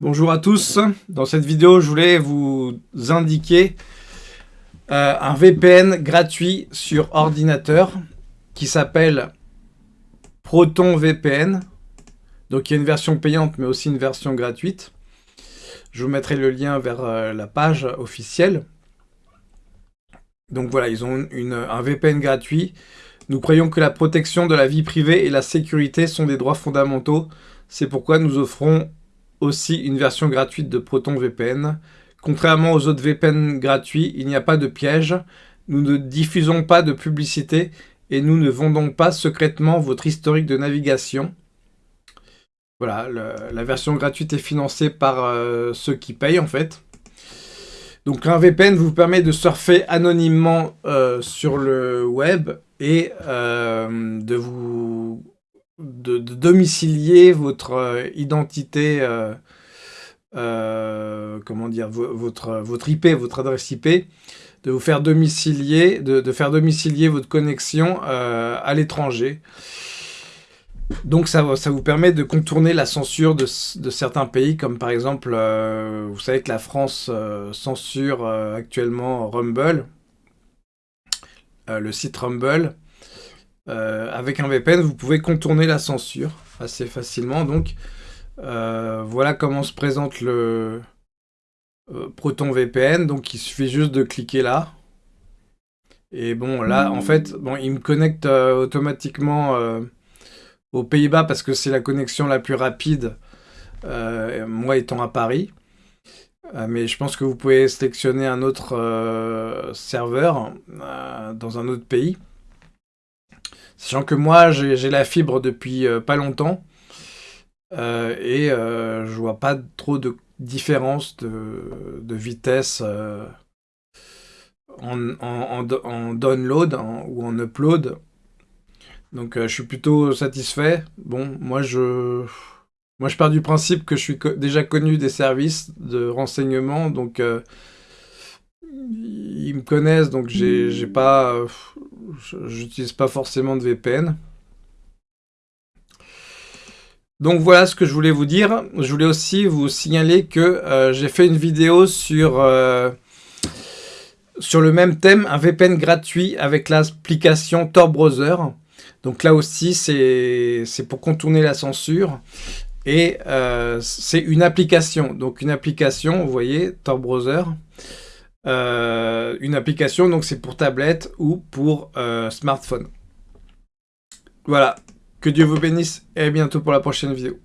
Bonjour à tous, dans cette vidéo je voulais vous indiquer euh, un VPN gratuit sur ordinateur qui s'appelle Proton VPN. Donc il y a une version payante mais aussi une version gratuite. Je vous mettrai le lien vers euh, la page officielle. Donc voilà, ils ont un VPN gratuit. Nous croyons que la protection de la vie privée et la sécurité sont des droits fondamentaux. C'est pourquoi nous offrons aussi une version gratuite de Proton VPN. Contrairement aux autres VPN gratuits, il n'y a pas de piège. Nous ne diffusons pas de publicité et nous ne vendons pas secrètement votre historique de navigation. Voilà, la version gratuite est financée par euh, ceux qui payent en fait. Donc un VPN vous permet de surfer anonymement euh, sur le web et euh, de vous de, domicilier votre euh, identité, euh, euh, comment dire, votre, IP, votre adresse IP, de vous faire domicilier, de, faire domicilier votre connexion à l'étranger. Donc ça, ça vous permet de contourner la censure de, certains pays, comme par exemple, vous savez que la France censure actuellement Rumble, le site Rumble. Euh, avec un VPN, vous pouvez contourner la censure assez facilement. Donc, euh, voilà comment se présente le euh, Proton VPN. Donc, il suffit juste de cliquer là. Et bon, là, en fait, bon, il me connecte automatiquement aux Pays-Bas parce que c'est la connexion la plus rapide, moi étant à Paris. mais je pense que vous pouvez sélectionner un autre serveur dans un autre pays. Sachant que moi, j'ai la fibre depuis euh, pas longtemps. Euh, et euh, je vois pas trop de différence de, vitesse en, download ou en upload. Donc je suis plutôt satisfait. Bon, moi je, moi je pars du principe que je suis déjà connu des services de renseignement, donc ils me connaissent, donc j'ai pas, j'utilise pas forcément de VPN. Donc voilà ce que je voulais vous dire. Je voulais aussi vous signaler que euh, j'ai fait une vidéo sur, euh, sur le même thème, un VPN gratuit avec l'application Tor Browser. Donc là aussi, c'est pour contourner la censure. Et euh, c'est une application. Donc une application, vous voyez, Tor Browser. Euh, une application, donc c'est pour tablette ou pour euh, smartphone. Voilà, que Dieu vous bénisse et à bientôt pour la prochaine vidéo.